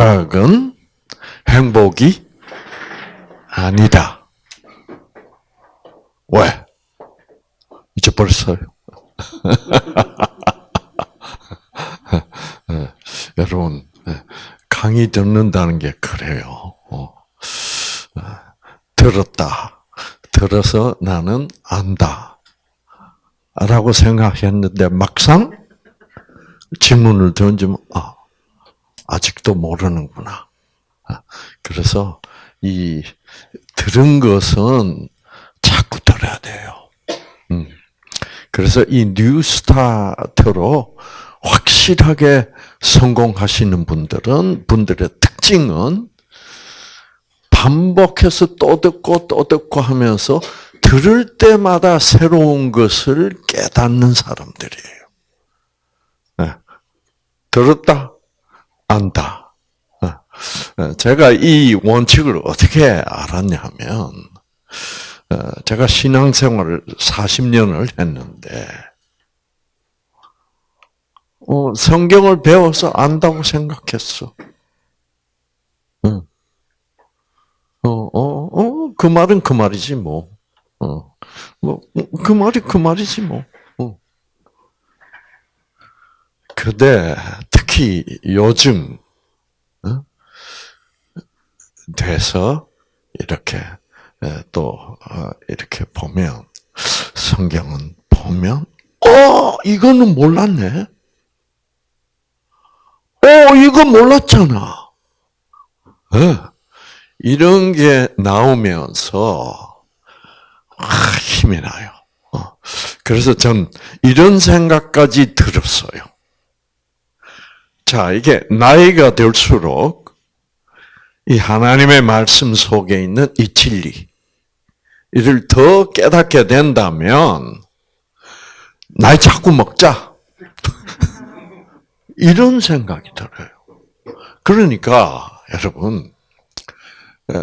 쾌락은 행복이 아니다. 왜? 잊어버렸어요. 여러분, 강의 듣는다는 게 그래요. 어. 들었다. 들어서 나는 안다. 라고 생각했는데 막상 질문을 던지면, 아, 아직도 모르는구나. 아, 그래서 이 들은 것은 자꾸 들어야 돼요. 음. 그래서 이 뉴스타트로 확실하게 성공하시는 분들은 분들의 특징은 반복해서 또 듣고 또 듣고 하면서 들을 때마다 새로운 것을 깨닫는 사람들이에요. 네. 들었다, 안다. 네. 제가 이 원칙을 어떻게 알았냐면, 어, 제가 신앙생활을 40년을 했는데, 어, 성경을 배워서 안다고 생각했어. 응. 어, 어, 어, 그 말은 그 말이지, 뭐. 어, 뭐, 그 말이 그 말이지, 뭐. 어. 근데, 특히 요즘, 어? 돼서, 이렇게, 또, 어, 이렇게 보면, 성경은 보면, 어, 이거는 몰랐네? 어, 이거 몰랐잖아. 네. 이런 게 나오면서 아, 힘이 나요. 어. 그래서 전 이런 생각까지 들었어요. 자, 이게 나이가 들수록 이 하나님의 말씀 속에 있는 이 진리, 이를 더 깨닫게 된다면, 나이 자꾸 먹자. 이런 생각이 들어요. 그러니까 여러분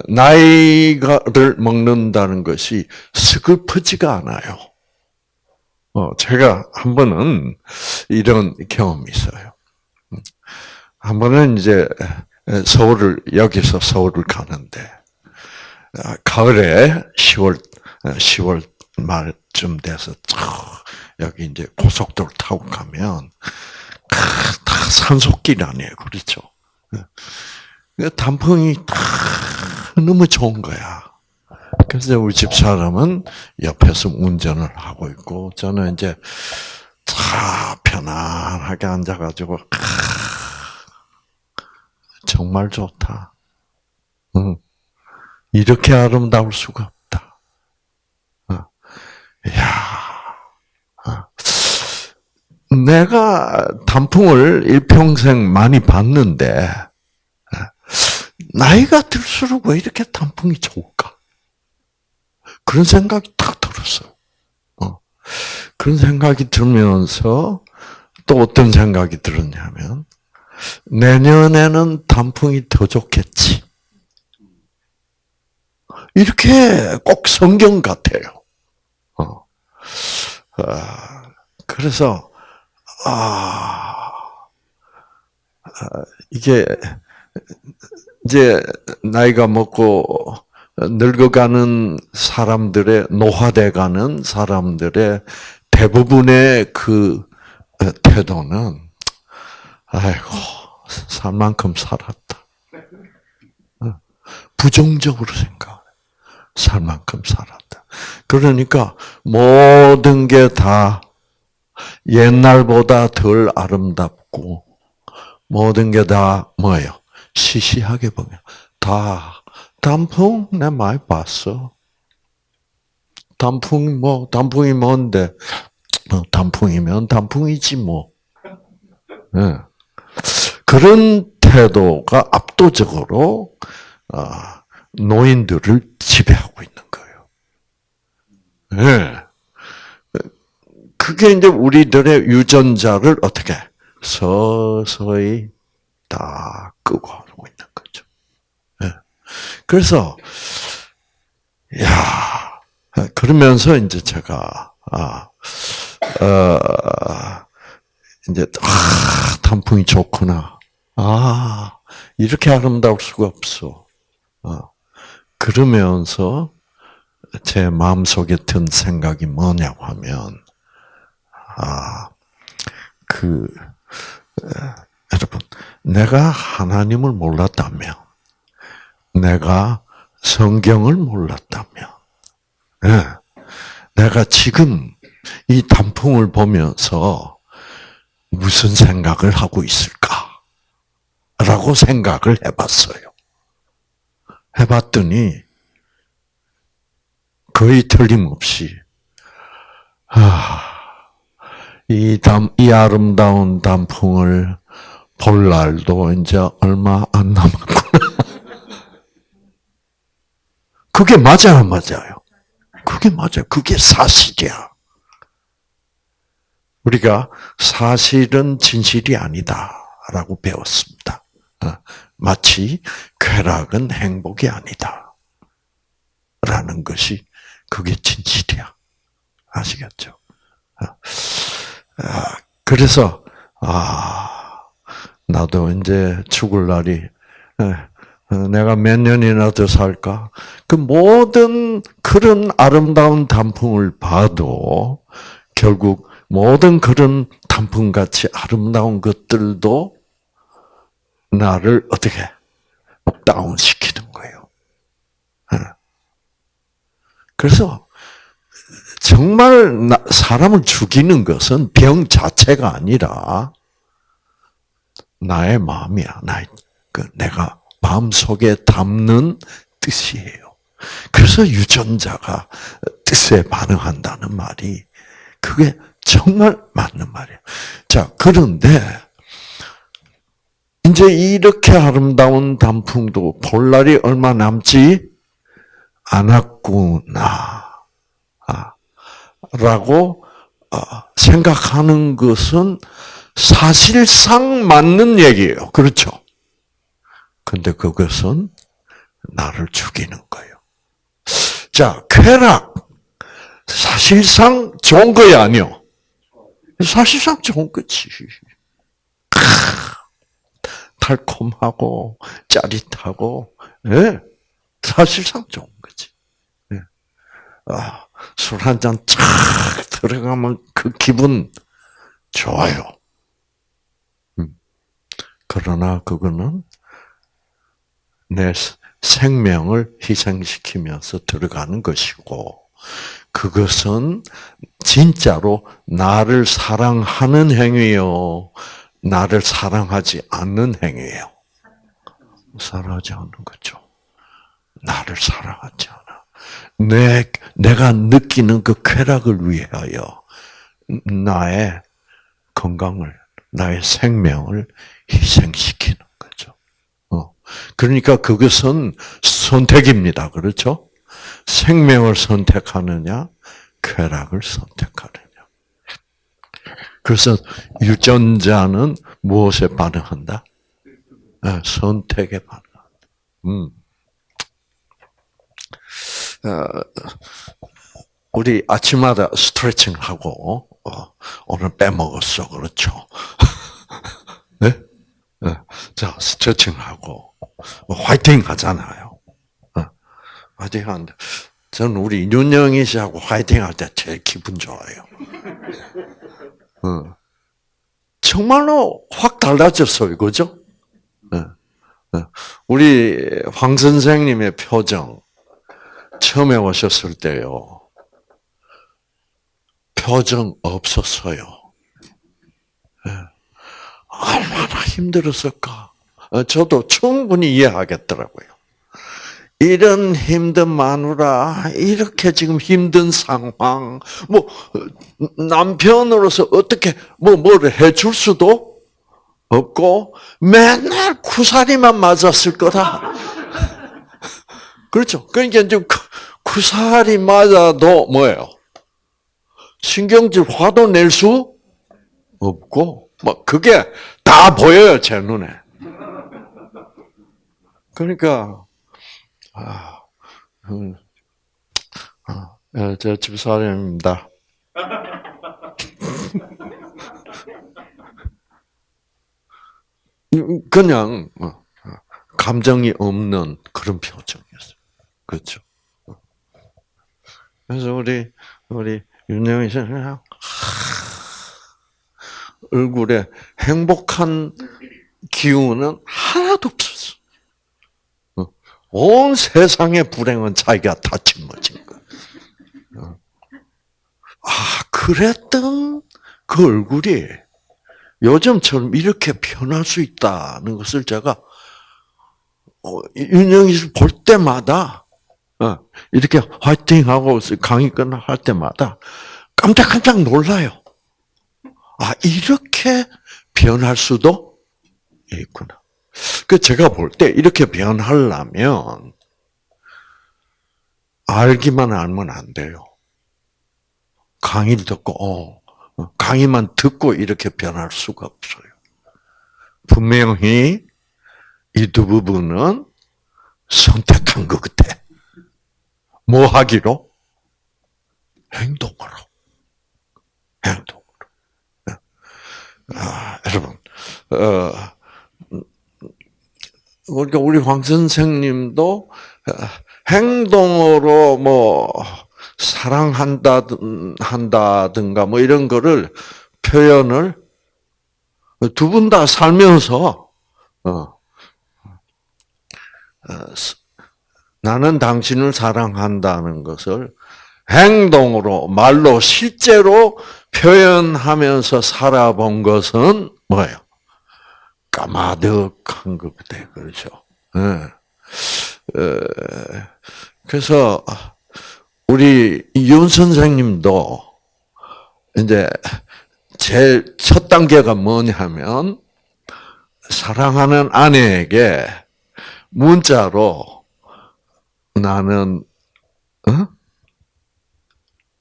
나이를 먹는다는 것이 스글프지가 않아요. 어, 제가 한 번은 이런 경험이 있어요. 한 번은 이제 서울을 여기서 서울을 가는데 가을에 10월 10월 말쯤 돼서 여기 이제 고속도로 타고 가면 다 산속길 아니에요. 그렇죠? 그 단풍이 다 너무 좋은 거야. 그래서 우리 집 사람은 옆에서 운전을 하고 있고, 저는 이제 다 편안하게 앉아가지고, 정말 좋다. 응. 이렇게 아름다울 수가 없다. 어. 이야. 내가 단풍을 일평생 많이 봤는데, 나이가 들수록 왜 이렇게 단풍이 좋을까? 그런 생각이 딱 들었어요. 어. 그런 생각이 들면서 또 어떤 생각이 들었냐면, 내년에는 단풍이 더 좋겠지. 이렇게 꼭 성경 같아요. 어. 아, 그래서 아, 아, 이게 이제 나이가 먹고 늙어가는 사람들의 노화돼가는 사람들의 대부분의 그 태도는 아이고 살 만큼 살았다. 부정적으로 생각. 살 만큼 살았다. 그러니까 모든 게 다 옛날보다 덜 아름답고 모든 게 다 뭐예요? 시시하게 보면 다 단풍 내 많이 봤어. 단풍 뭐 단풍이 뭔데? 뭐 단풍이면 단풍이지 뭐. 네. 그런 태도가 압도적으로 아, 노인들을 지배하고 있는 거예요. 네. 그게 이제 우리들의 유전자를 어떻게 서서히 다 끄고 하고 있는 거죠. 네. 그래서 야 그러면서 이제 제가 아 어, 이제 아 단풍이 좋구나. 아 이렇게 아름다울 수가 없어. 어. 그러면서 제 마음속에 든 생각이 뭐냐고 하면, 아, 그, 여러분, 내가 하나님을 몰랐다면, 내가 성경을 몰랐다면, 네, 내가 지금 이 단풍을 보면서 무슨 생각을 하고 있을까? 라고 생각을 해봤어요. 해봤더니 거의 틀림없이 아, 이, 담, 이 아름다운 단풍을 볼 날도 이제 얼마 안 남았구나. 그게 맞아요, 맞아요? 그게 맞아요. 그게 사실이야. 우리가 사실은 진실이 아니다라고 배웠습니다. 어, 마치 쾌락은 행복이 아니다. 라는 것이 그게 진실이야. 아시겠죠? 어, 아, 그래서 아 나도 이제 죽을 날이 어, 내가 몇 년이나 더 살까? 그 모든 그런 아름다운 단풍을 봐도 결국 모든 그런 단풍같이 아름다운 것들도 나를 어떻게 다운 시키는 거예요. 예. 그래서 정말 사람을 죽이는 것은 병 자체가 아니라 나의 마음이야. 나의 그 내가 마음 속에 담는 뜻이에요. 그래서 유전자가 뜻에 반응한다는 말이 그게 정말 맞는 말이에요. 자, 그런데 이제 이렇게 아름다운 단풍도 볼 날이 얼마 남지 않았구나. 아, 라고 아, 생각하는 것은 사실상 맞는 얘기예요. 그렇죠? 근데 그것은 나를 죽이는 거예요. 자, 쾌락. 사실상 좋은 거야, 아니요? 사실상 좋은 거지. 달콤하고 짜릿하고 예, 사실상 좋은 거지. 예. 아, 술 한잔쫙 들어가면 그 기분 좋아요. 음. 그러나 그거는 내 생명을 희생시키면서 들어가는 것이고, 그것은 진짜로 나를 사랑하는 행위요. 나를 사랑하지 않는 행위예요. 사랑하지 않는 거죠. 나를 사랑하지 않아. 내, 내가 느끼는 그 쾌락을 위하여 나의 건강을, 나의 생명을 희생시키는 거죠. 어. 그러니까 그것은 선택입니다. 그렇죠? 생명을 선택하느냐, 쾌락을 선택하느냐. 그래서 유전자는 무엇에 반응한다? 네, 선택에 반응한다. 음. 어, 우리 아침마다 스트레칭 하고 어, 오늘 빼먹었어 그렇죠? 네? 네? 자 스트레칭 하고 화이팅 하잖아요. 어, 화이팅 하는데 저는 우리 윤영희 씨하고 화이팅 할 때 제일 기분 좋아요. 어. 정말로 확 달라졌어요, 그죠? 어. 어. 우리 황 선생님의 표정 처음에 오셨을 때요. 표정 없었어요. 얼마나 힘들었을까. 저도 충분히 이해하겠더라고요. 이런 힘든 마누라, 이렇게 지금 힘든 상황, 뭐, 남편으로서 어떻게, 뭐, 뭐를 해줄 수도 없고, 맨날 구사리만 맞았을 거다. 그렇죠. 그러니까 이제 구사리 맞아도 뭐예요? 신경질 화도 낼 수 없고, 뭐, 그게 다 보여요, 제 눈에. 그러니까, 아, 음, 아, 예, 제 집사람입니다. 그냥 어, 감정이 없는 그런 표정이었어요. 그렇죠. 그래서 우리 우리 윤영이 씨는 얼굴에 행복한 기운은 하나도 없었어. 어. 온 세상의 불행은 자기가 다 짊어진. 어. 아, 그랬던 그 얼굴이 요즘처럼 이렇게 변할 수 있다는 것을 제가 어, 윤영이 볼 때마다 어, 이렇게 화이팅하고 강의 끝날 때마다 깜짝깜짝 놀라요. 아 이렇게 변할 수도 있구나. 그 제가 볼 때 이렇게 변하려면 알기만 알면 안 돼요. 강의를 듣고 어, 강의만 듣고 이렇게 변할 수가 없어요. 분명히 이 두 부분은 선택한 것 같아. 뭐 하기로? 행동으로. 행동으로. 아, 여러분, 어, 그러니까 우리 황 선생님도 행동으로 뭐 사랑한다 한다든가 뭐 이런 거를 표현을 두 분 다 살면서 어, 어, 나는 당신을 사랑한다는 것을 행동으로 말로 실제로 표현하면서 살아본 것은 뭐예요? 까마득한 것 같아요. 그렇죠? 네. 그래서 우리 윤 선생님도 이제 제일 첫 단계가 뭐냐면 사랑하는 아내에게 문자로 나는 어?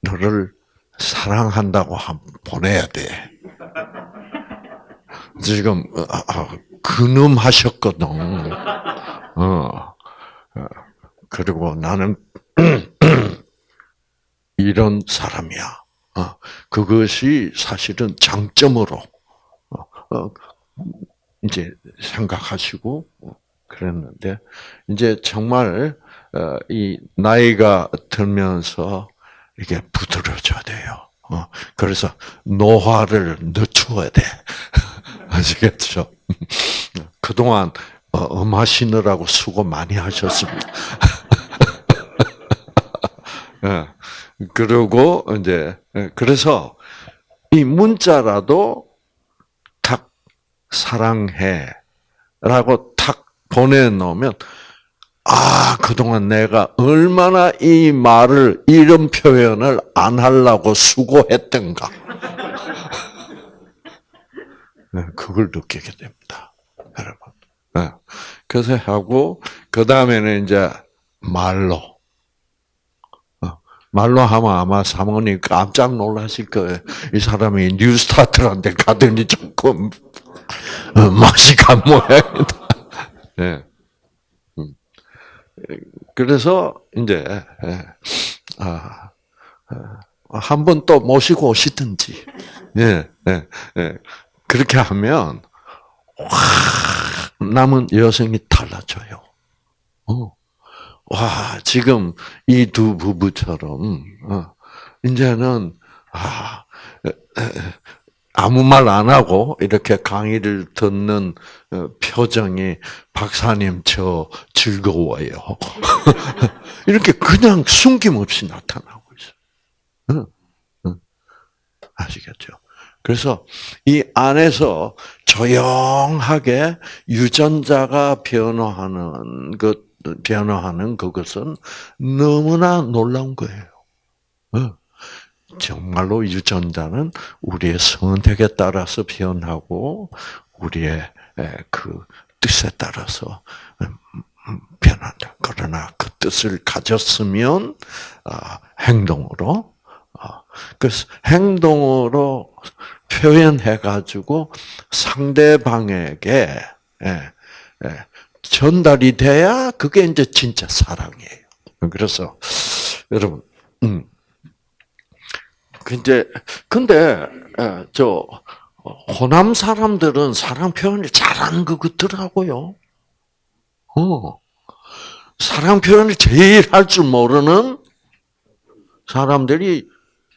너를 사랑한다고 보내야 돼. 지금 어, 아, 근음하셨거든. 어. 어. 그리고 나는 이런 사람이야. 어, 그것이 사실은 장점으로 어, 이제 생각하시고 그랬는데 이제 정말 이 나이가 들면서 이게 부드러져야 돼요. 그래서 노화를 늦춰야 돼. 아시겠죠? 그동안 음하시느라고 수고 많이 하셨습니다. 예. 그리고 이제 예, 그래서 이 문자라도 탁 사랑해라고 탁 보내놓으면 아 그동안 내가 얼마나 이 말을 이런 표현을 안 하려고 수고했던가 네, 그걸 느끼게 됩니다, 여러분. 네. 그래서 하고 그 다음에는 이제 말로 말로 하면 아마 사모님 깜짝 놀라실 거예요. 이 사람이 NEWSTART란 데 가더니 조금 어, 맛이 간 모양이다. 네. 그래서 이제 예. 아, 아 한 번 또 모시고 오시든지, 예, 예, 예. 그렇게 하면 와, 남은 여성이 달라져요. 어. 와, 지금 이 두 부부처럼, 어, 이제는, 아, 아무 말 안 하고 이렇게 강의를 듣는 어, 표정이 박사님 저 즐거워요. 이렇게 그냥 숨김없이 나타나고 있어요. 아시겠죠? 그래서 이 안에서 조용하게 유전자가 변화하는 것 변화하는 그것은 너무나 놀라운 거예요. 어. 정말로 유전자는 우리의 선택에 따라서 변하고 우리의 그 뜻에 따라서 음, 음, 변한다. 그러나 그 뜻을 가졌으면 아, 행동으로 아, 그래서 행동으로 표현해 가지고 상대방에게 전달이 돼야 그게 이제 진짜 사랑이에요. 그래서 여러분, 음. 근데 근데 저 호남 사람들은 사랑 표현을 잘하는 것 같더라고요. 어. 사랑 표현을 제일 할 줄 모르는 사람들이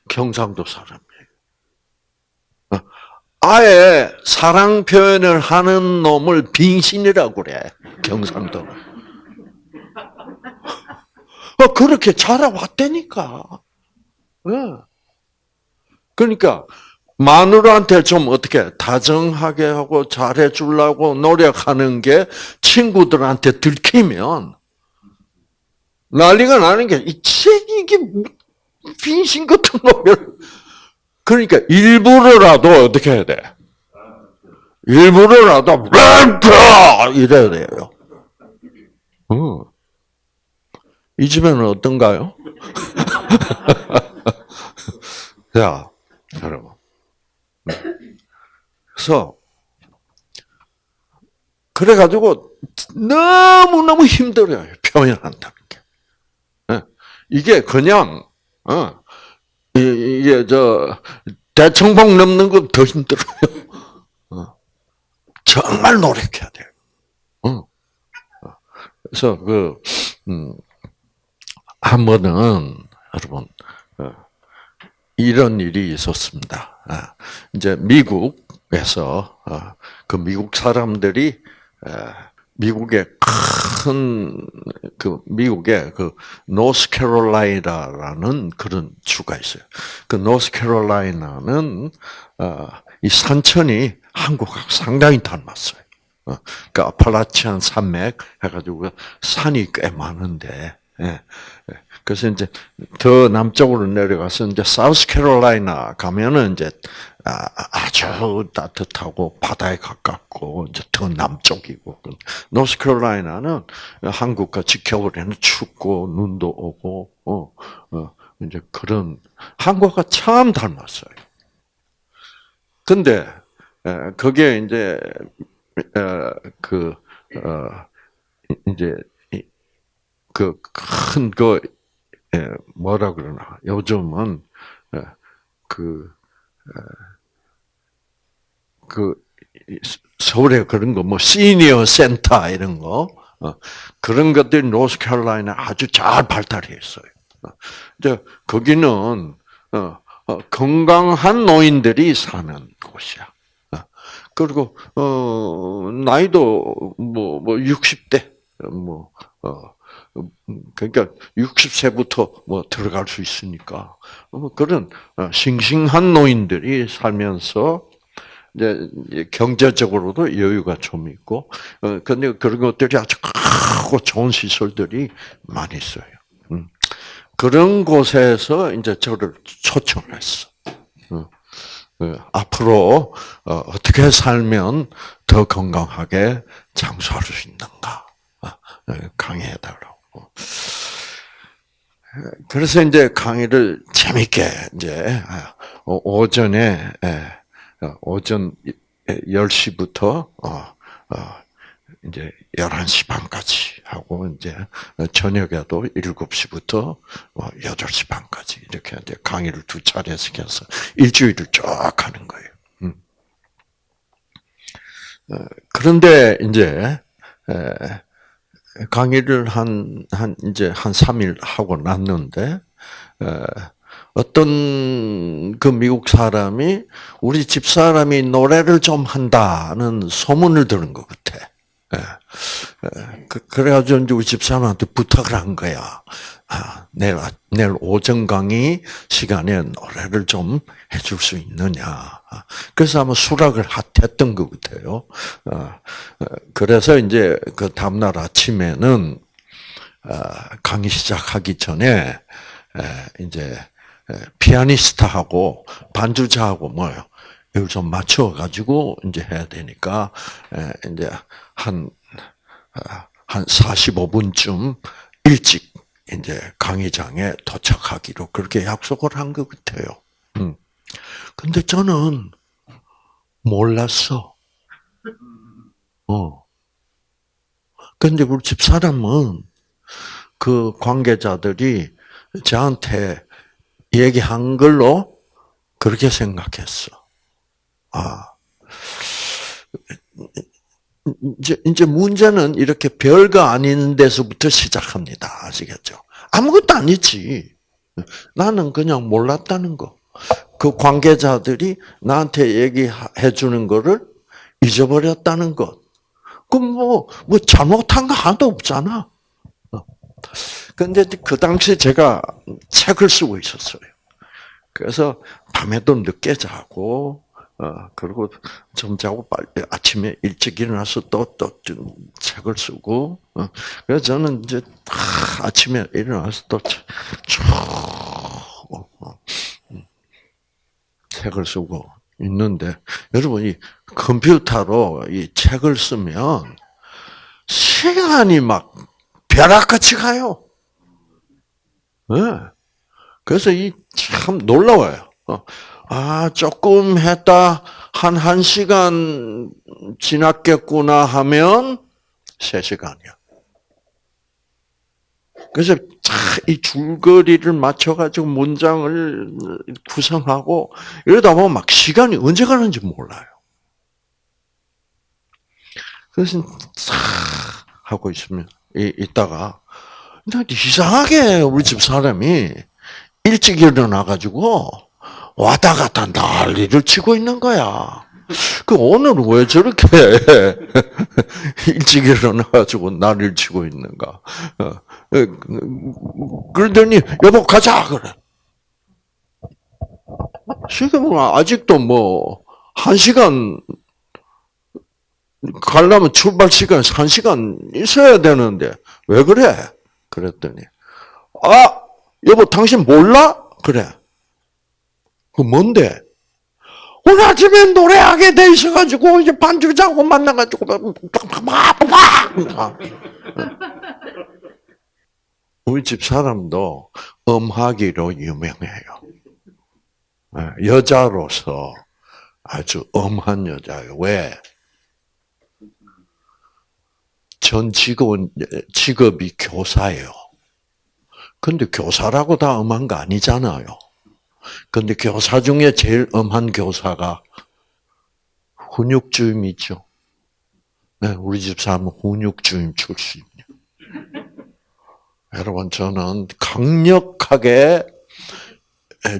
경상도 사람이에요. 어. 아예 사랑 표현을 하는 놈을 빙신이라고 그래, 경상도는. 어, 그렇게 자라왔다니까. 예. 그러니까, 마누라한테 좀 어떻게 다정하게 하고 잘해 주려고 노력하는 게 친구들한테 들키면 난리가 나는 게, 이 책이 이게 빙신 같은 놈을. 그러니까 일부러라도 어떻게 해야 돼? 일부러라도 렌트 이래야 돼요. 어. 이 집에는 어떤가요? 자, 여러분. 그래서 그래 가지고 너무 너무 힘들어요 표현한다는 게. 예. 이게 그냥 어, 이게 저 대청봉 넘는 것 더 힘들어요. 어. 정말 노력해야 돼요. 어. 그래서 그 음, 한 번은 여러분 어, 이런 일이 있었습니다. 아, 이제 미국에서 어, 그 미국 사람들이 미국의 큰 그 미국의 그 노스캐롤라이나라는 그런 주가 있어요. 그 노스캐롤라이나는 어, 이 산천이 한국하고 상당히 닮았어요. 그 아팔라치안 산맥 해가지고 산이 꽤 많은데 예, 예. 그래서 이제 더 남쪽으로 내려가서 이제 사우스캐롤라이나 가면은 이제 아, 아주 따뜻하고 바다에 가깝고 이제 더 남쪽이고 노스캐롤라이나는 한국과 지켜보려는 춥고 눈도 오고 어, 어 이제 그런 한국과 참 닮았어요. 근데 그게 이제 그 어, 이제 그큰그 그, 뭐라 그러나 요즘은 그 그 서울에 그런 거 뭐 시니어 센터 이런 거 어, 그런 것들이 노스캐롤라이나 아주 잘 발달해 있어요. 어, 이제 거기는 어, 건강한 노인들이 사는 곳이야. 그리고 어 나이도 뭐뭐 뭐 60대 뭐 어, 그러니까 60세부터 뭐 들어갈 수 있으니까 뭐 그런 싱싱한 노인들이 살면서 이제 경제적으로도 여유가 좀 있고, 어, 근데 그런 것들이 아주 크고 좋은 시설들이 많이 있어요. 음. 그런 곳에서 이제 저를 초청했어. 어, 어, 앞으로 어떻게 살면 더 건강하게 장수할 수 있는가 강의해달라고. 그래서 이제 강의를 재밌게 이제 오전에 예, 어, 오전 10시부터 어, 어, 이제 11시 반까지 하고 이제 저녁에도 7시부터 8시 반까지 이렇게 이제 강의를 두 차례 시켜서 일주일을 쭉 하는 거예요. 음. 그런데 이제 강의를 한, 한, 이제 한 3일 하고 났는데, 어떤 그 미국 사람이 우리 집 사람이 노래를 좀 한다는 소문을 들은 것 같아. 그, 그래가지고 이제 우리 집 사람한테 부탁을 한 거야. 아, 내일, 내일 오전 강의 시간에 노래를 좀 해줄 수 있느냐. 아, 그래서 아마 수락을 했던 것 같아요. 아, 그래서 이제 그 다음날 아침에는 강의 시작하기 전에 이제 피아니스트하고 반주자하고 뭐요. 이걸 좀 맞춰 가지고 이제 해야 되니까 이제 한한 한 45분쯤 일찍 이제 강의장에 도착하기로 그렇게 약속을 한 것 같아요. 음. 근데 저는 몰랐어. 어. 근데 우리 집 사람은 그 관계자들이 저한테 얘기한 걸로 그렇게 생각했어. 아, 이제, 이제 문제는 이렇게 별거 아닌 데서부터 시작합니다. 아시겠죠? 아무것도 아니지. 나는 그냥 몰랐다는 거. 그 관계자들이 나한테 얘기해 주는 거를 잊어버렸다는 것. 그럼 뭐, 뭐 잘못한 거 하나도 없잖아. 어. 근데 그 당시 제가 책을 쓰고 있었어요. 그래서 밤에도 늦게 자고, 어, 그리고 좀 자고 빨리 아침에 일찍 일어나서 또, 또 책을 쓰고, 어, 그래서 저는 이제 아, 아침에 일어나서 또 쭉, 어, 어, 음, 책을 쓰고 있는데, 여러분, 이 컴퓨터로 이 책을 쓰면 시간이 막 벼락같이 가요. 네. 그래서 이 참 놀라워요. 어. 아, 조금 했다, 한, 한 시간 지났겠구나 하면, 세 시간이야. 그래서 이 줄거리를 맞춰가지고 문장을 구성하고, 이러다 보면 막 시간이 언제 가는지 몰라요. 그래서 싹 하고 있으면, 이, 있다가, 이상하게 우리 집 사람이 일찍 일어나가지고, 왔다 갔다 난리를 치고 있는 거야. 그 오늘은 왜 저렇게 일찍 일어나가지고 난리를 치고 있는가? 어, 어, 그러더니 여보 가자 그래. 지금은 아직도 뭐 한 시간 가려면 출발 시간 한 시간 있어야 되는데 왜 그래? 그랬더니 아 여보 당신 몰라? 그래. 그 뭔데? 오늘 아침에 노래하게 돼 있어가지고 이제 반주자고 만나가지고 막 우리 집 사람도 음하기로 유명해요. 예, 여자로서 아주 엄한 여자예요. 왜? 전 직원 직업이 교사예요. 근데 교사라고 다 엄한 거 아니잖아요. 근데 교사 중에 제일 엄한 교사가 훈육주임 있죠. 네, 우리 집 사람은 훈육주임 출신이에요. 여러분, 저는 강력하게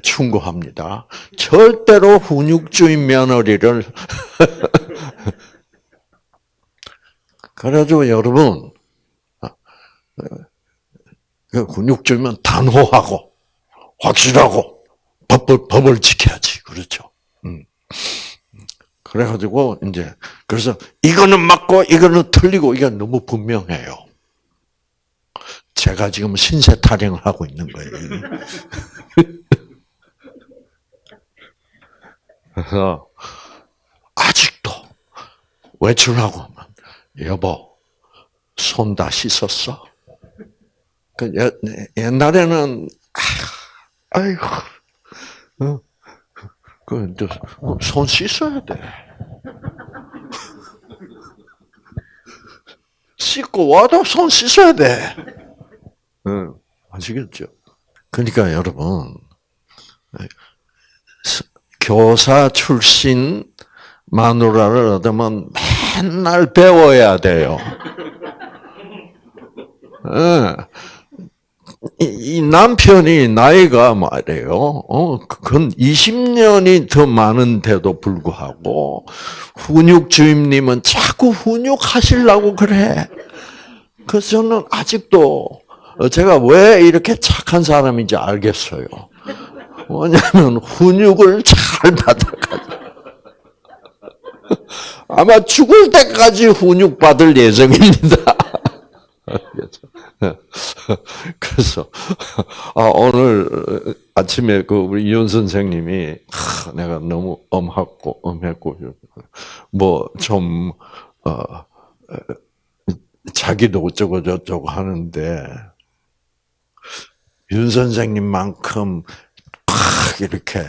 충고합니다. 절대로 훈육주임 며느리를 그래가지고 여러분, 그 훈육주임은 단호하고 확실하고 법을, 법을 지켜야지. 그렇죠. 음. 그래가지고, 이제, 그래서 이거는 맞고, 이거는 틀리고, 이게 너무 분명해요. 제가 지금 신세 타령을 하고 있는 거예요. 그래서, 아직도 외출하고 하면, 여보, 손 다 씻었어? 그 옛날에는, 아이고, 어? 그, 손 씻어야 돼. 씻고 와도 손 씻어야 돼. 응, 아시겠죠? 그러니까 여러분, 교사 출신 마누라를 얻으면 맨날 배워야 돼요. 응. 이 남편이 나이가 말이에요. 어, 그건 20년이 더 많은데도 불구하고 훈육 주임님은 자꾸 훈육 하시려고 그래. 그래서 저는 아직도 제가 왜 이렇게 착한 사람인지 알겠어요. 뭐냐면 훈육을 잘 받아가지고 아마 죽을 때까지 훈육 받을 예정입니다. 그래서 아 오늘 아침에 그 우리 이현 선생님이 아, 내가 너무 엄하고 엄했고 뭐좀 어, 자기도 어쩌고 저쩌고 하는데 윤 선생님만큼 팍 이렇게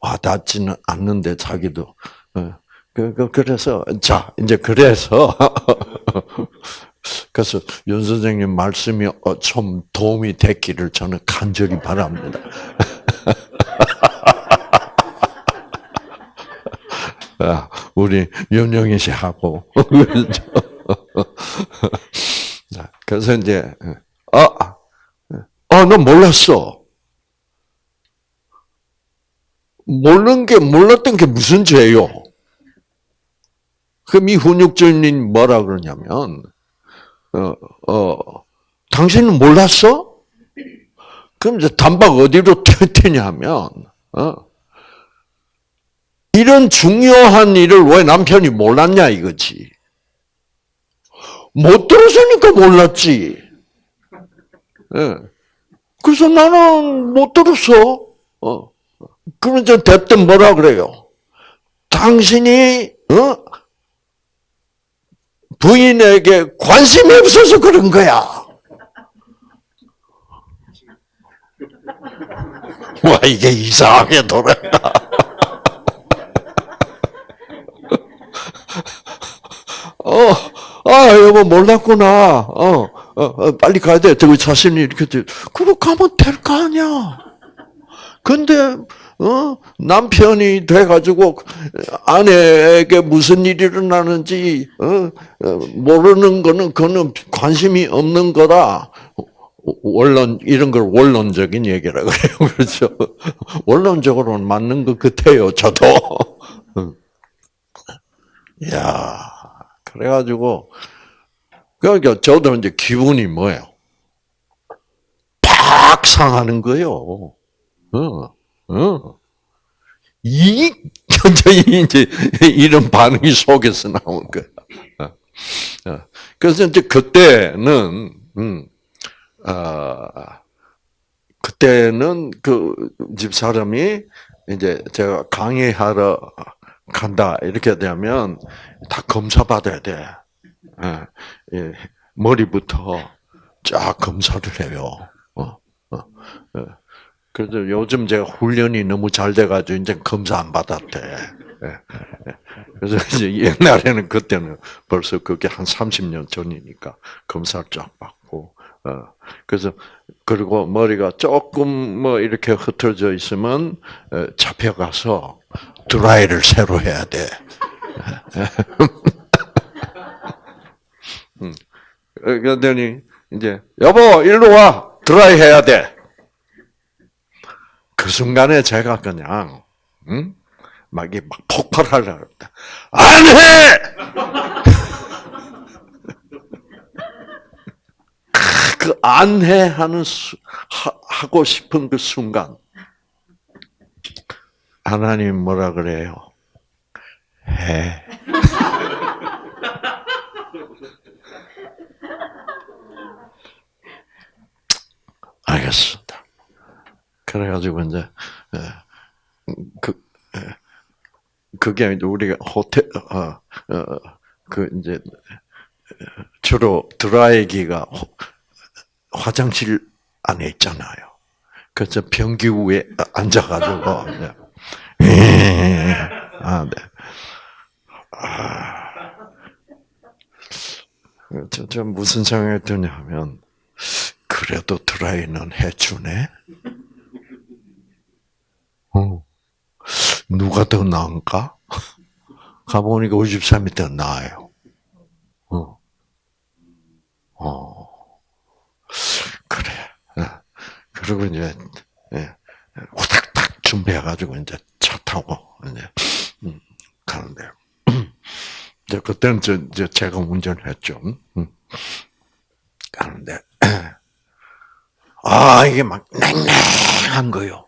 와 닿지는 않는데 자기도. 어, 그, 그, 그래서 자 이제 그래서 그래서 윤 선생님 말씀이 어, 좀 도움이 됐기를 저는 간절히 바랍니다. 아, 우리 윤영희 씨하고. 그래서 이제, 아, 아, 너 몰랐어. 모르는 게, 몰랐던 게 무슨 죄요? 그럼 이 훈육주님 뭐라 그러냐면, 어, 어, 당신은 몰랐어? 그럼 이제 단박 어디로 튀냐면, 어, 이런 중요한 일을 왜 남편이 몰랐냐 이거지. 못 들었으니까 몰랐지. 예. 그래서 나는 못 들었어. 어. 그러면 저 대뜸 뭐라 그래요? 당신이 어? 부인에게 관심이 없어서 그런 거야. 와 이게 이상하게 돌아가. 어, 아 여보 몰랐구나. 어, 어, 어 빨리 가야 돼. 저기 자신이 이렇게 돼. 그럼 가면 될 거 아니야. 근데 어? 남편이 돼가지고 아내에게 무슨 일이 일어나는지 어? 어? 모르는 거는 그는 관심이 없는 거라 원론 이런 걸 원론적인 얘기라 그래요, 그렇죠? 원론적으로는 맞는 것 같아요, 저도. 야, 그래가지고 그러니까 저도 이제 기분이 뭐예요? 팍 상하는 거예요. 어. 어. 이 현장이 이제 이런 반응이 속에서 나온 거야. 어. 어. 그래서 이제 그때는 음, 아 그때는 그 집 사람이 이제 제가 강의하러 간다 이렇게 되면 다 검사 받아야 돼. 예, 예, 머리부터 쫙 검사를 해요. 어, 어, 어. 그래서 요즘 제가 훈련이 너무 잘 돼가지고 이제 검사 안 받았대. 예, 예. 그래서 이제 옛날에는 그때는 벌써 그게 한 30년 전이니까 검사를 쫙 받고, 어, 그래서 그리고 머리가 조금 뭐 이렇게 흩어져 있으면 어, 잡혀가서 드라이를 새로 해야 돼. 음. 그러더니 이제 여보 일로 와 드라이 해야 돼. 그 순간에 제가 그냥 응? 막, 막 폭발하려고 했다. 안 해! 그 안 해 하는 수, 하, 하고 싶은 그 순간 하나님 뭐라 그래요? 해. 알겠습니다. 그래가지고 이제 그 그게 우리가 호텔 어그 이제 주로 드라이기가 화장실 안에 있잖아요. 그래서 변기 위에 앉아가지고 아, 네. 아, 저, 저 무슨 생각이 드냐면 그래도 드라이는 해주네. 어. 누가 더 나은가? 가보니까 53이 더 나아요. 어. 어. 그래. 예. 그리고 이제, 예. 후닥닥 준비해가지고 이제 차 타고, 이제, 음, 가는데. 이제 그때는 저, 저 제가 운전을 했죠. 음. 가는데. 아, 이게 막 냉랭한 거요.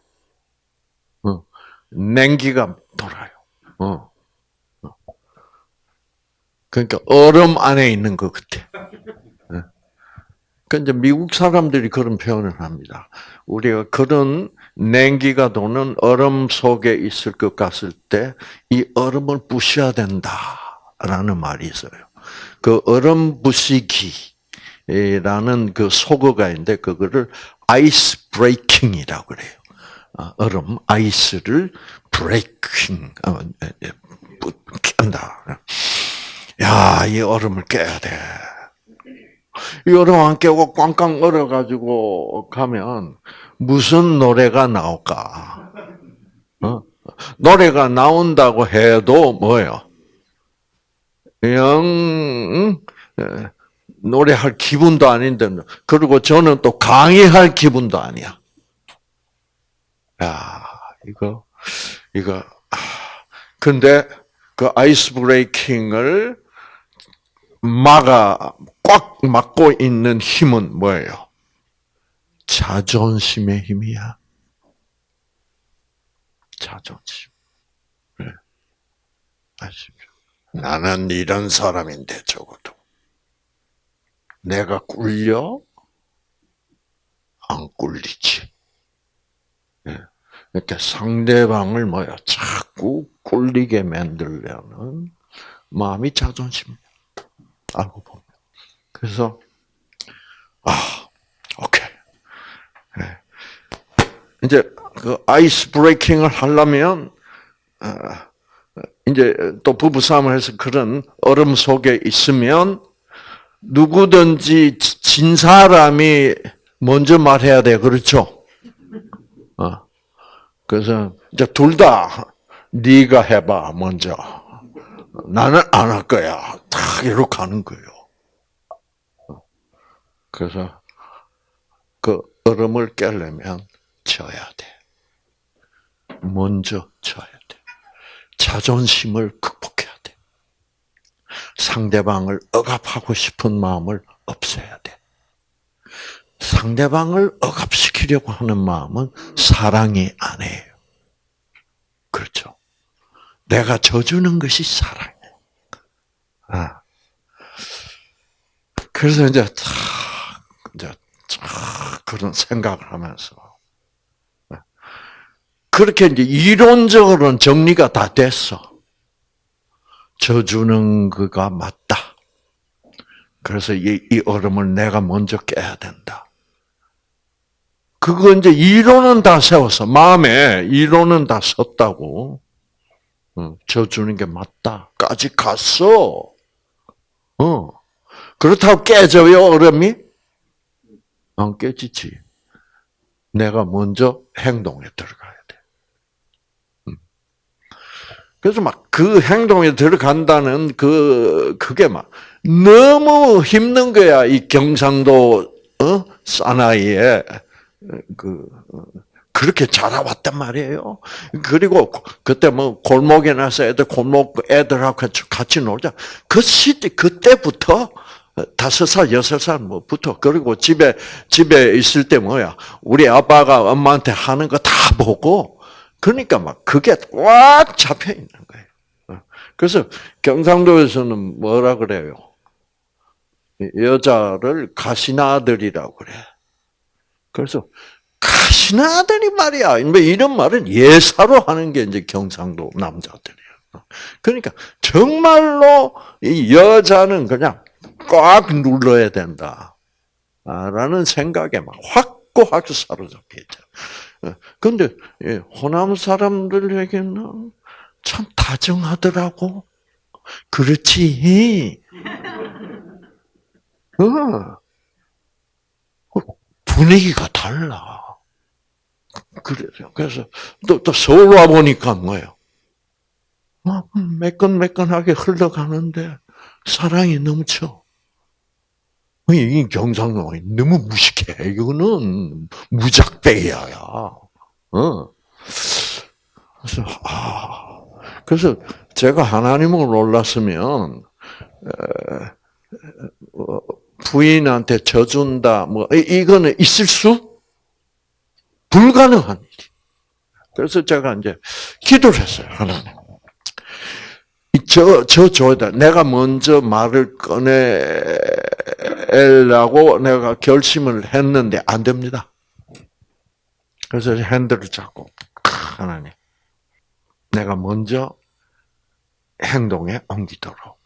냉기가 돌아요. 어. 어. 그러니까 얼음 안에 있는 것 같아. 그 이제 미국 사람들이 그런 표현을 합니다. 우리가 그런 냉기가 도는 얼음 속에 있을 것 같을 때 이 얼음을 부셔야 된다라는 말이 있어요. 그 얼음 부시기라는 그 숙어가 있는데 그거를 ice breaking이라고 그래요. 아, 얼음 ice를 breaking 깬다. 야, 이 얼음을 깨야 돼. 이 얼음 안 깨고 꽝꽝 얼어가지고 가면 무슨 노래가 나올까? 어? 노래가 나온다고 해도 뭐예요? 영 응? 예, 노래할 기분도 아닌데 그리고 저는 또 강의할 기분도 아니야. 야 이거 이거 아, 근데 그 아이스 브레이킹을 막아 꽉 막고 있는 힘은 뭐예요? 자존심의 힘이야. 자존심. 네. 아시죠? 나는 이런 사람인데 적어도 내가 꿀려 안 꿀리지. 네. 이렇게 상대방을 뭐야 자꾸 꿀리게 만들려는 마음이 자존심이야. 알고 보면. 그래서 아 오케이. 네. 이제 그 아이스 브레이킹을 하려면 어, 이제 또 부부 싸움을 해서 그런 얼음 속에 있으면 누구든지 진 사람이 먼저 말해야 돼 그렇죠? 어. 그래서 이제 둘 다 네가 해봐 먼저. 나는 안 할 거야. 딱 이렇게 하는 거예요. 그래서 그 얼음을 깨려면 져야 돼. 먼저 져야 돼. 자존심을 극복해야 돼. 상대방을 억압하고 싶은 마음을 없애야 돼. 상대방을 억압시키려고 하는 마음은 사랑이 아니에요. 그렇죠. 내가 져주는 것이 사랑이에요. 아. 그래서 이제 탁, 이제 탁 그런 생각을 하면서 그렇게 이제 이론적으로는 정리가 다 됐어. 져주는 그가 맞다. 그래서 이, 이 얼음을 내가 먼저 깨야 된다. 그거 이제 이론은 다 세웠어. 마음에 이론은 다 섰다고. 져주는 게 맞다까지 갔어. 어. 그렇다고 깨져요, 얼음이? 안 깨지지. 내가 먼저 행동에 들어가야 돼. 그래서 막 그 행동에 들어간다는 그, 그게 막 너무 힘든 거야. 이 경상도, 어? 사나이에. 그, 그렇게 자라왔단 말이에요. 그리고 그때 뭐 골목에 나서 애들 골목 애들하고 같이 놀자. 그 시대 그때부터 다섯 살 여섯 살 뭐부터 그리고 집에 집에 있을 때 뭐야 우리 아빠가 엄마한테 하는 거 다 보고 그러니까 막 그게 꽉 잡혀 있는 거예요. 그래서 경상도에서는 뭐라 그래요? 여자를 가시나들이라고 그래. 그래서 가시나들이 말이야. 뭐 이런 말은 예사로 하는 게 이제 경상도 남자들이야. 그러니까 정말로 이 여자는 그냥 꽉 눌러야 된다. 라는 생각에 막 확고하게 사로잡혀 있죠. 근데 호남 사람들에게는 참 다정하더라고. 그렇지. 어. 분위기가 달라. 그래요. 그래서 또, 또 서울 와 보니까 뭐예요? 어, 매끈매끈하게 흘러가는데 사랑이 넘쳐. 이 경상도 너무 무식해. 이거는 무작배야야. 어. 그래서 아, 그래서 제가 하나님을 몰랐으면 어, 부인한테 져준다, 뭐, 이거는 있을 수? 불가능한 일이. 그래서 제가 이제 기도를 했어요, 하나님. 저, 저 줘야 돼. 내가 먼저 말을 꺼내려고 내가 결심을 했는데 안 됩니다. 그래서 핸들을 잡고, 하나님. 내가 먼저 행동에 옮기도록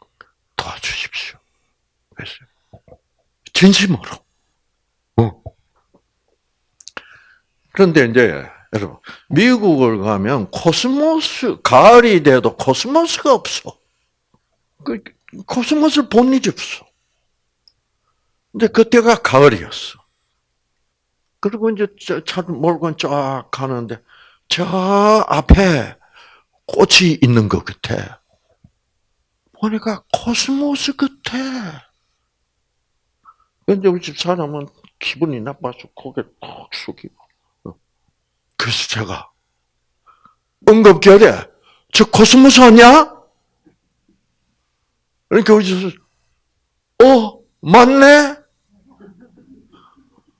도와주십시오. 진심으로. 어. 그런데 이제 여러분 미국을 가면 코스모스 가을이 돼도 코스모스가 없어. 그 코스모스를 본 일이 없어. 근데 그때가 가을이었어. 그리고 이제 차를 몰고 쫙 가는데 저 앞에 꽃이 있는 것 같아. 보니까 코스모스 같아. 근데 우리 집 사람은 기분이 나빠서 고개 푹 숙이고. 그래서 제가 엉겁결에 저 코스모스 아니야? 그러니까 우리 집 어, 맞네?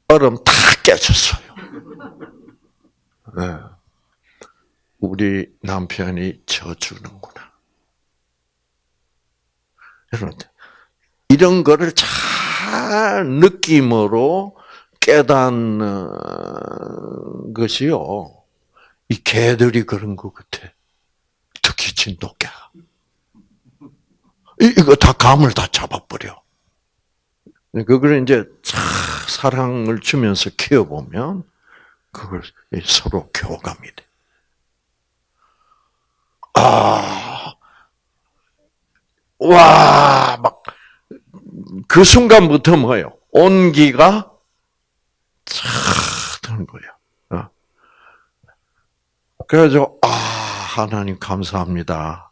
얼음 다 깨졌어요. 네. 우리 남편이 져주는구나. 여러분, 이런 거를 잘 느낌으로 깨닫는 것이요. 이 개들이 그런 것 같아. 특히 진돗개가. 이거 다 감을 다 잡아버려. 그걸 이제 사랑을 주면서 키워보면 그걸 서로 교감이 돼. 아, 와, 막, 그 순간부터 뭐예요? 온기가 쫙 드는 거예요. 어. 그래서, 아, 하나님 감사합니다.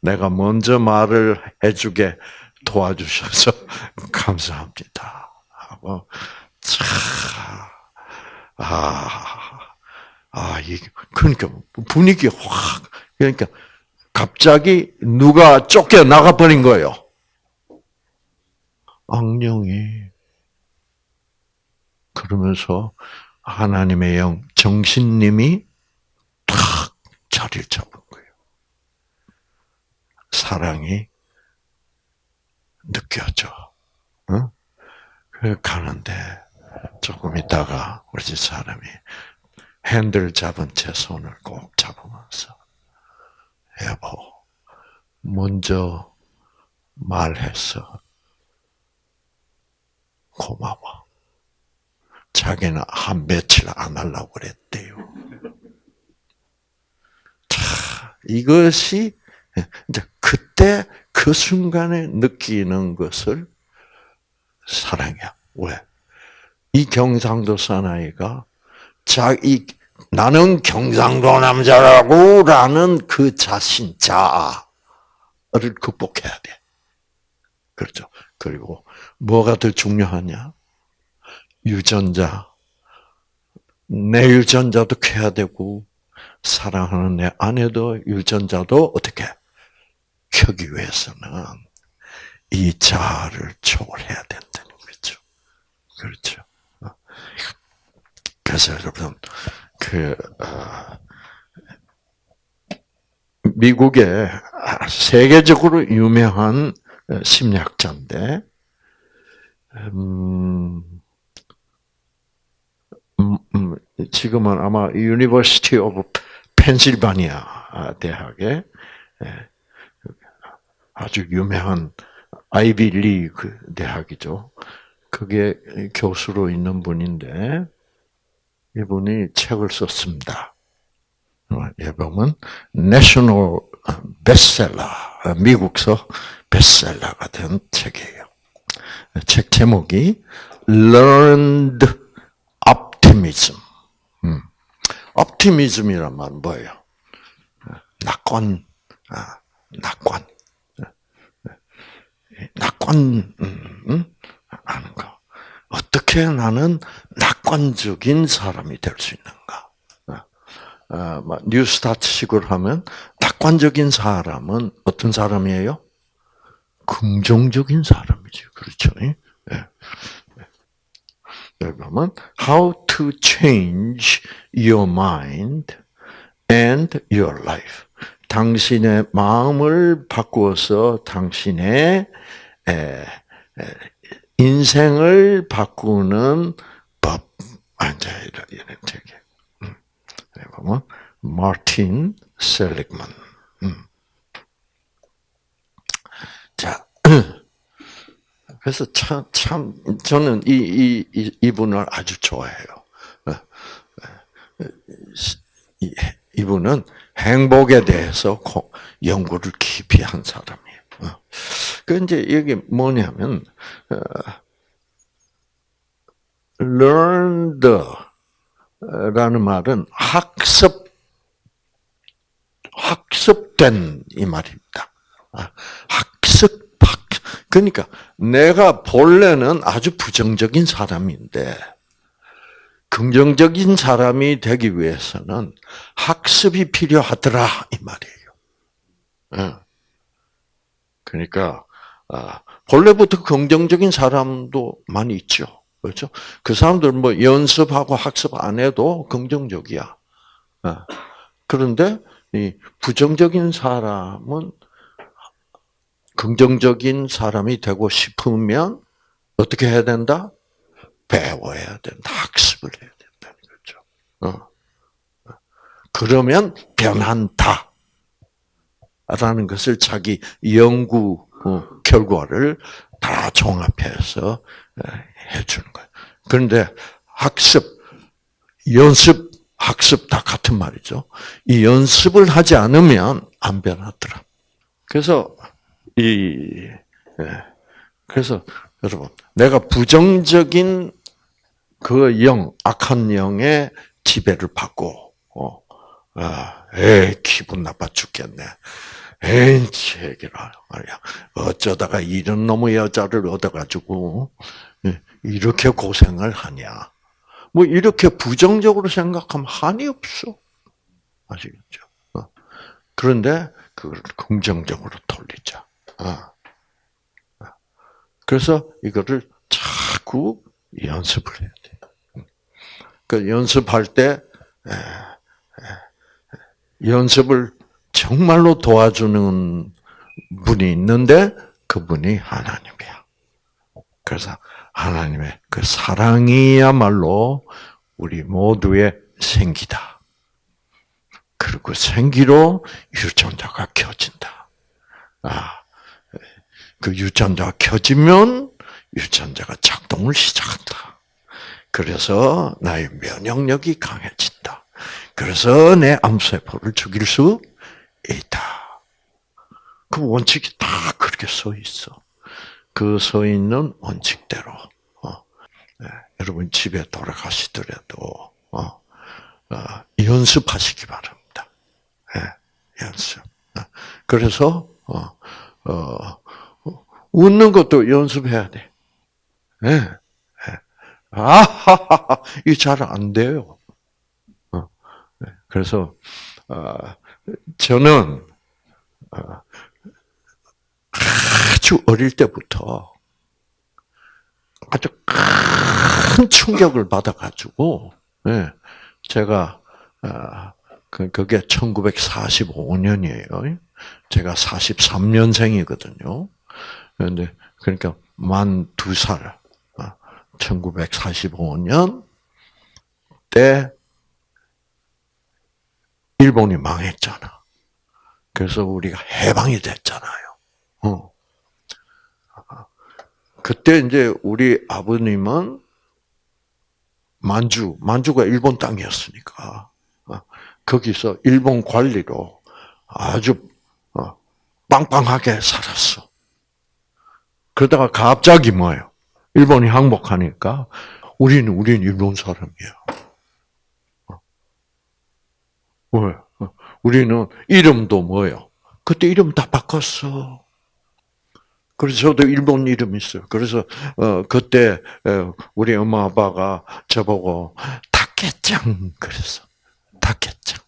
내가 먼저 말을 해주게 도와주셔서 감사합니다. 하고, 차, 아, 아, 이, 그러니까 분위기 확, 그러니까 갑자기 누가 쫓겨 나가 버린 거예요. 악령이. 그러면서 하나님의 영, 정신님이 탁 자리를 잡은 거예요. 사랑이 느껴져. 응? 그래 가는데 조금 있다가 우리 집 사람이 핸들 잡은 제 손을 꼭 잡으면서 여보 먼저 말했어 고마워. 자기는 한 며칠 안 하려고 그랬대요. 자, 이것이 이제 그때 그 순간에 느끼는 것을 사랑이야. 왜? 이 경상도 사나이가 자기 나는 경상도 남자라고라는 그 자신 자아를 극복해야 돼. 그렇죠. 그리고 뭐가 더 중요하냐? 유전자. 내 유전자도 캐야 되고 사랑하는 내 아내도 유전자도 어떻게 켜기 위해서는 이 자아를 초월해야 된다는 거죠. 그렇죠. 그래서 여러분 그 어, 미국의 세계적으로 유명한 심리학자인데 음, 음, 음, 지금은 아마 University of Pennsylvania 대학에 예, 아주 유명한 아이비 리그 대학이죠. 거기 교수로 있는 분인데 이분이 책을 썼습니다. 예 보면 내셔널 베스트셀러 미국서 베스트셀러가 된 책이에요. 책 제목이 Learned Optimism. 음. Optimism이란 말은 뭐예요? 낙관, 아, 낙관, 낙관 음, 음? 하는 거. 어떻게 나는 낙관적인 사람이 될 수 있는가? 어, 뉴스타트식으로 하면 낙관적인 사람은 어떤 사람이에요? 긍정적인 사람이죠. 그렇죠? 예. 그러면 how to change your mind and your life. 당신의 마음을 바꾸어서 당신의 인생을 바꾸는 법. 앉아 이런 책이. 보면 마틴 셀릭만. 음. 자, 그래서 참, 참, 저는 이, 이, 이, 이분을 아주 좋아해요. 어, 어, 이분은 행복에 대해서 연구를 깊이 한 사람이에요. 어. 그 이제 여기 뭐냐면, learned 라는 말은 학습, 학습된 이 말입니다. 아, 학습, 학, 그러니까 내가 본래는 아주 부정적인 사람인데 긍정적인 사람이 되기 위해서는 학습이 필요하더라 이 말이에요. 예. 그러니까 아, 본래부터 긍정적인 사람도 많이 있죠. 그렇죠? 그 사람들 뭐 연습하고 학습 안 해도 긍정적이야. 예. 그런데 이 부정적인 사람은 긍정적인 사람이 되고 싶으면 어떻게 해야 된다? 배워야 된다. 학습을 해야 된다는 거죠. 어. 그러면 변한다. 라는 것을 자기 연구 어, 결과를 다 종합해서 해주는 거예요. 그런데 학습, 연습, 학습 다 같은 말이죠. 이 연습을 하지 않으면 안 변하더라. 그래서 이 예. 그래서 여러분 내가 부정적인 그 영, 악한 영의 지배를 받고 어, 아, 에 기분 나빠 죽겠네. 에이, 제기라 말이야. 어쩌다가 이런 놈의 여자를 얻어가지고 예, 이렇게 고생을 하냐. 뭐 이렇게 부정적으로 생각하면 한이 없어. 아시겠죠? 어. 그런데 그걸 긍정적으로 돌리자. 어. 그래서 이거를 자꾸 연습을 해야 돼. 그 연습할 때 연습을 정말로 도와주는 분이 있는데 그분이 하나님이야. 그래서 하나님의 그 사랑이야말로 우리 모두의 생기다. 그리고 생기로 유전자가 켜진다. 아, 그 유전자가 켜지면 유전자가 작동을 시작한다. 그래서 나의 면역력이 강해진다. 그래서 내 암세포를 죽일 수. 그 원칙이 다 그렇게 써 있어. 그 서 있는 원칙대로 어. 네, 여러분 집에 돌아가시더라도 어, 어, 연습하시기 바랍니다. 네, 연습. 어. 그래서 어, 어, 웃는 것도 연습해야 돼. 네. 네. 아하하하, 이게 잘안 돼요. 그래서, 어, 저는, 어, 아주 어릴 때부터 아주 큰 충격을 받아가지고, 네. 제가, 어, 그, 그게 1945년이에요. 제가 43년생이거든요. 그런데 그러니까 만 두 살, 1945년 때 일본이 망했잖아. 그래서 우리가 해방이 됐잖아요. 어. 그때 이제 우리 아버님은 만주, 만주가 일본 땅이었으니까 어, 거기서 일본 관리로 아주 어, 빵빵하게 살았어. 그러다가 갑자기 뭐예요? 일본이 항복하니까 우리는 우리는 일본 사람이야. 어. 왜? 어. 우리는 이름도 뭐예요? 그때 이름 다 바꿨어. 그래서 저도 일본 이름 있어요. 그래서 어 그때 우리 엄마 아빠가 저보고 다케짱 그랬어. 다케짱.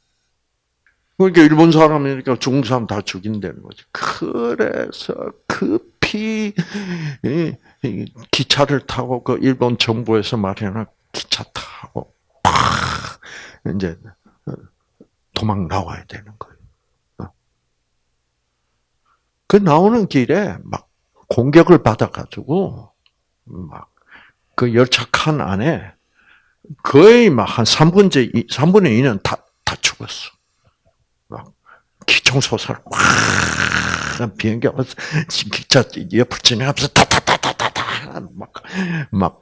그러니까 일본 사람이니까 중국 사람 다 죽인다는 거지. 그래서 급히 기차를 타고 그 일본 정부에서 마련한 기차 타고 팍 이제 도망 나와야 되는 거예요. 어. 그 나오는 길에 막 공격을 받아가지고 막 그 열차 칸 안에 거의 막 한 3분의 3분의 2는 다, 다 죽었어. 기총소설 꽉 비행기 와서 기차 옆을 지나가면서 타타타타타타 막, 막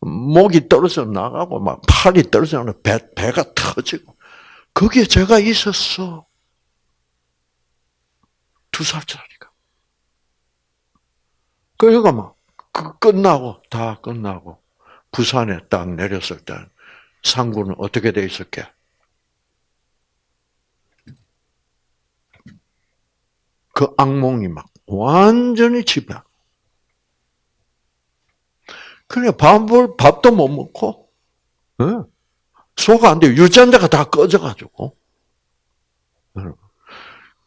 목이 떨어져 나가고 막 팔이 떨어져 나가 배 배가 터지고 거기에 제가 있었어 두 살짜리가 그러니까 막그 끝나고 다 끝나고 부산에 딱 내렸을 때 상구는 어떻게 돼 있었게? 그 악몽이 막 완전히 지배. 그래 밥을 밥도 못 먹고, 예. 소화가 안 돼. 유전자가 다 꺼져가지고.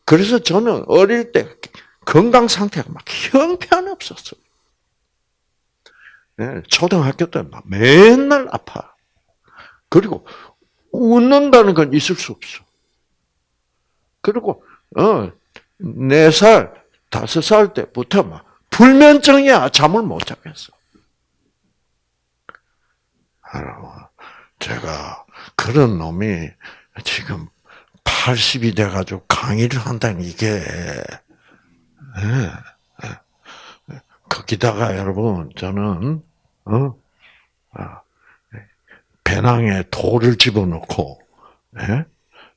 그래서 저는 어릴 때 건강 상태가 막 형편없었어요. 예, 초등학교 때 막 맨날 아파. 그리고 웃는다는 건 있을 수 없어. 그리고 어, 네 살, 다섯 살 때부터 막 불면증이야. 잠을 못 자겠어. 제가 그런 놈이 지금 80이 돼가지고 강의를 한다는 이게 예, 예. 거기다가 여러분 저는 어? 아, 배낭에 돌을 집어넣고 예?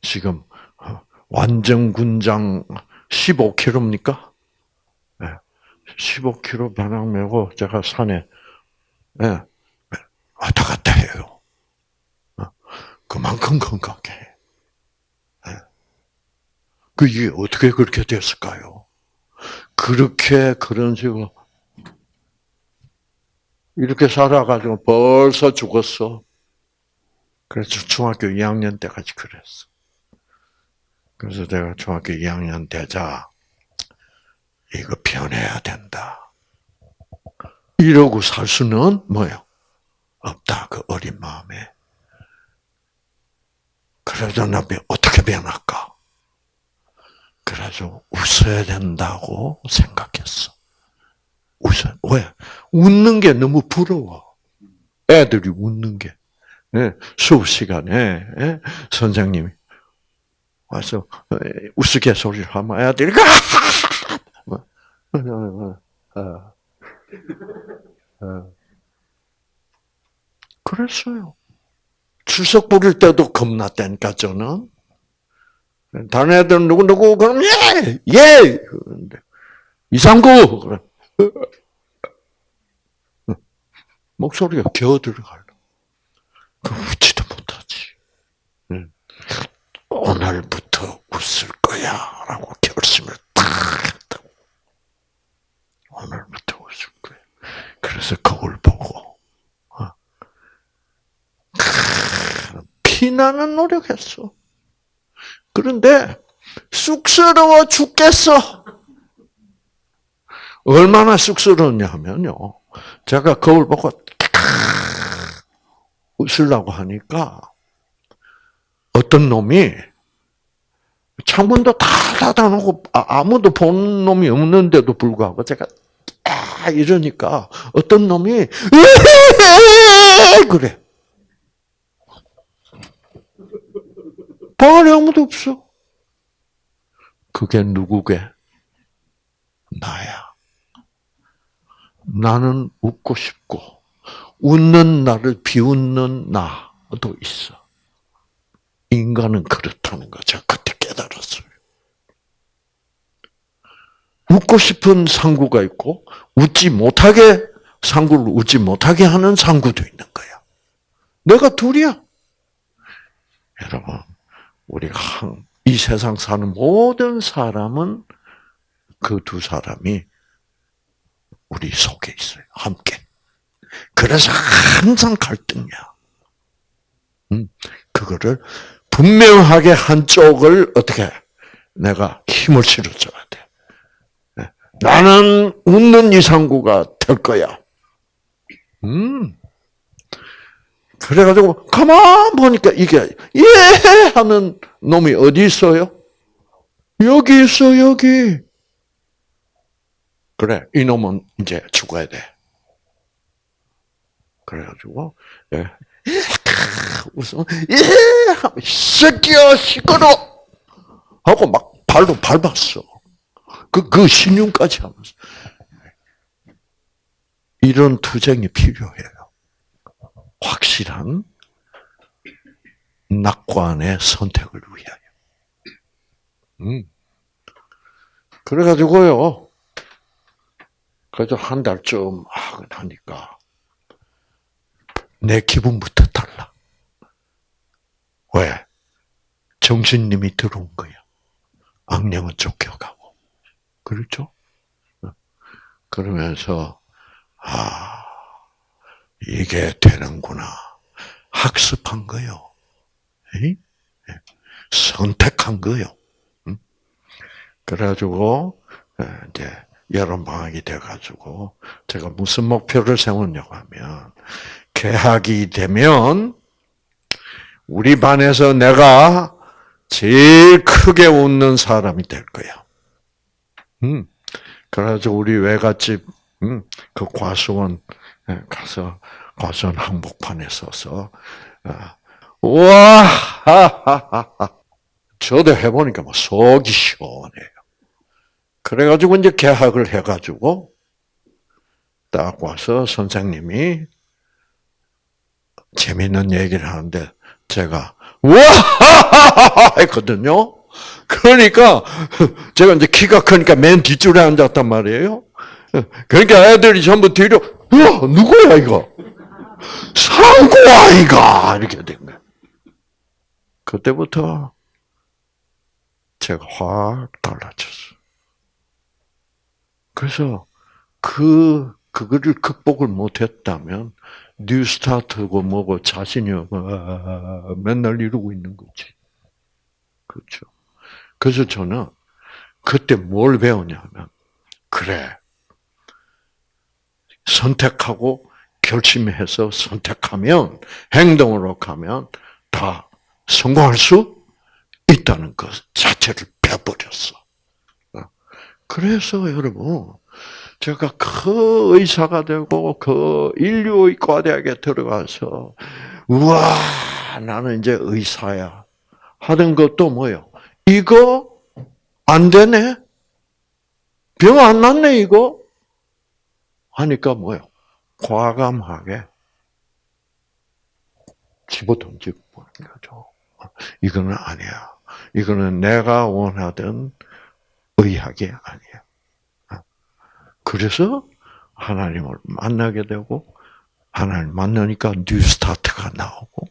지금 어, 완전 군장 15kg입니까? 예. 15kg 배낭 메고 제가 산에 예. 왔다 갔다 해요. 어? 그만큼 건강해. 그 이게 어떻게 그렇게 됐을까요? 그렇게 그런 식으로 이렇게 살아가지고 벌써 죽었어. 그래서 중학교 2학년 때까지 그랬어. 그래서 내가 중학교 2학년 되자 이거 변해야 된다. 이러고 살 수는 뭐요? 없다. 그 어린 마음에. 그래도 나 어떻게 변할까? 그래서 웃어야 된다고 생각했어. 웃어. 왜? 웃는 게 너무 부러워. 애들이 웃는 게. 네, 수업 시간에 네, 선생님이 와서 우스갯 소리를 하면 애들이 뭐, 어, 어. 그랬어요. 출석 부릴 때도 겁났다니까 저는. 다른 애들은 누구누구, 그럼 예! 예! 그런데, 이상구! 목소리가 겨어 들어가려. 그 웃지도 못하지. 오늘부터 웃을 거야. 라고 결심을 딱 했다. 오늘부터 웃을 거야. 그래서 거울 보고, 어. 피나는 노력했어. 그런데 쑥스러워 죽겠어. 얼마나 쑥스러웠냐 하면요. 제가 거울 보고 웃으려고 하니까 어떤 놈이 창문도 다 닫아놓고 아, 아무도 본 놈이 없는데도 불구하고 제가 아 이러니까 어떤 놈이 그래. 방 안에 아무도 없어. 그게 누구게? 나야. 나는 웃고 싶고, 웃는 나를 비웃는 나도 있어. 인간은 그렇다는 거 제가 그때 깨달았어요. 웃고 싶은 상구가 있고, 웃지 못하게, 상구를 웃지 못하게 하는 상구도 있는 거야. 내가 둘이야. 여러분, 우리가 이 세상 사는 모든 사람은 그 두 사람이 우리 속에 있어요. 함께. 그래서 항상 갈등이야. 음, 그거를 분명하게 한쪽을 어떻게 내가 힘을 실어줘야 돼. 네. 나는 웃는 이상구가 될 거야. 음. 그래가지고 가만 보니까 이게 예 하는 놈이 어디 있어요? 여기 있어 여기. 그래 이 놈은 이제 죽어야 돼. 그래가지고 예. 웃으면 예 새끼야 시끄러 하고 막 발로 밟았어. 그, 그 신용까지 하면서. 이런 투쟁이 필요해요. 확실한 낙관의 선택을 위하여. 음. 그래가지고요. 그래도 한 달쯤 하니까 내 기분부터 달라. 왜? 정신님이 들어온 거야. 악령은 쫓겨가고. 그렇죠? 그러면서 아 이게 되는구나 학습한 거요. 예. 선택한 거요. 응? 그래가지고 이제 여름 방학이 돼가지고 제가 무슨 목표를 세웠냐고 하면 개학이 되면 우리 반에서 내가 제일 크게 웃는 사람이 될 거야. 음. 그래서 우리 외갓집 음, 그 과수원 예, 가서 과수원 한복판에 서서 아, 하하하하 저도 해보니까 뭐 속이 시원해요. 그래가지고 이제 개학을 해가지고 딱 와서 선생님이 재밌는 얘기를 하는데 제가 우와 했거든요. 그러니까 제가 이제 키가 크니까 맨 뒷줄에 앉았단 말이에요. 그러니까 애들이 전부 뒤로 야 누구야 이거 상고 아이가 이렇게 된 거예요. 그때부터 제가 확 달라졌어. 그래서 그 그거를 극복을 못했다면 New Start고 뭐고 자신이 맨날 이러고 있는 거지. 그렇죠. 그래서 저는 그때 뭘 배우냐면 그래 선택하고 결심해서 선택하면 행동으로 가면 다 성공할 수 있다는 것 자체를 배워버렸어. 그래서 여러분 제가 그 의사가 되고 그 인류의과 대학에 들어가서 우와 나는 이제 의사야 하던 것도 뭐요? 이거 안 되네? 병 안 났네 이거? 하니까 뭐요? 과감하게 집어 던지고 보는 거죠. 이거는 아니야. 이거는 내가 원하던 의학이 아니야. 그래서 하나님을 만나게 되고 하나님 만나니까 New Start가 나오고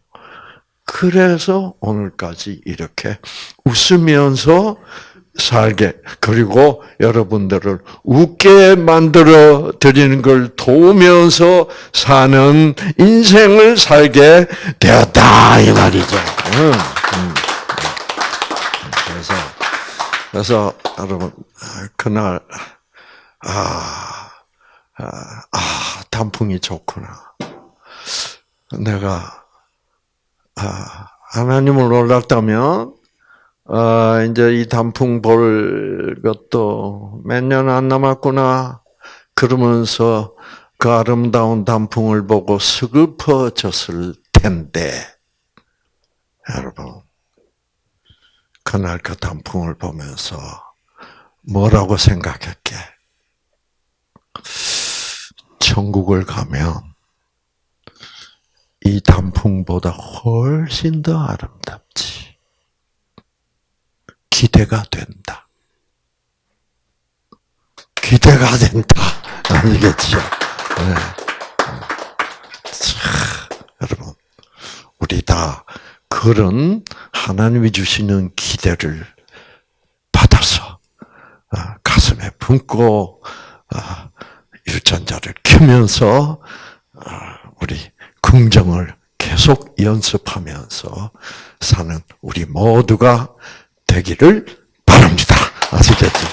그래서 오늘까지 이렇게 웃으면서 살게 그리고 여러분들을 웃게 만들어 드리는 걸 도우면서 사는 인생을 살게 되었다 이 말이죠. 그래서 그래서 여러분 그날 아, 아, 아 단풍이 좋구나. 내가 아, 하나님을 몰랐다면 아, 이제 이 단풍 볼 것도 몇 년 안 남았구나. 그러면서 그 아름다운 단풍을 보고 슬퍼졌을 텐데, 여러분, 그날 그 단풍을 보면서 뭐라고 생각했게? 천국을 가면 이 단풍보다 훨씬 더 아름답지. 기대가 된다. 기대가 된다. 아니겠죠? 네. 자, 여러분, 우리 다 그런 하나님이 주시는 기대를 받아서 아, 가슴에 품고 아, 유전자를 키면서 아, 우리 긍정을 계속 연습하면서 사는 우리 모두가 되기를 바랍니다. 아시겠죠?